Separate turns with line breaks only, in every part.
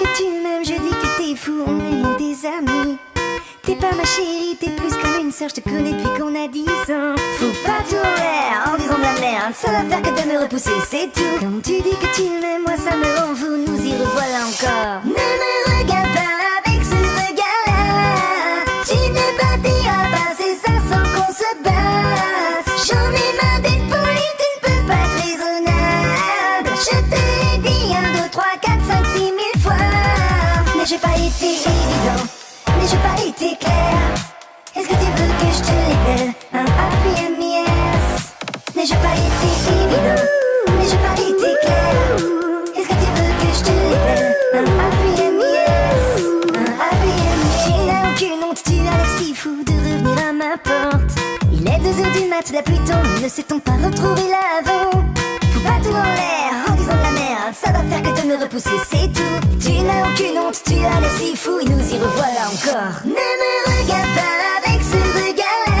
que tu m'aimes, je dis que t'es fou, on est des amis. T'es pas ma chérie, t'es plus comme une sœur, je te connais depuis qu'on a 10 ans. Faut pas tout en l'air en disant de la merde, seule affaire que de me repousser, c'est tout. Quand tu dis que tu m'aimes, moi ça me rend fou, nous y revoilà encore. Été évident, mais j'ai pas été clair. Est-ce que tu veux que je te l'appelle un happy MES Mais j'ai pas été évident, mais j'ai pas été clair. Est-ce que tu veux que je te l'appelle un happy MES Un happy MES Tu n'as aucune honte, tu as l'air si fou de revenir à ma porte. Il est 2h du mat, la pluie tombe, ne sait-on pas retrouver l'avant? Faut pas tout en l'air en disant de la merde, ça va faire que de me repousser, c'est tout. Aucune honte, tu as l'air si fou, nous y revoilà encore. Ne me regarde pas avec ce regard-là.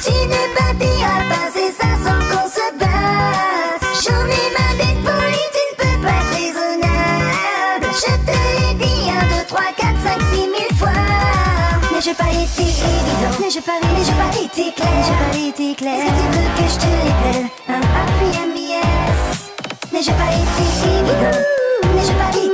Tu ne partiras pas, c'est ça sans qu'on se batte. J'en ai marre d'être poli, tu ne peux pas être raisonnable. Je te l'ai dit 1, 2, 3, 4, 5, 6 mille fois. N'ai-je pas été évident, n'ai-je pas, n'ai-je pas été clair, Je pas été clair. Est-ce que tu veux que je te les Un appui MBS. N'ai-je pas été évident, n'ai-je pas été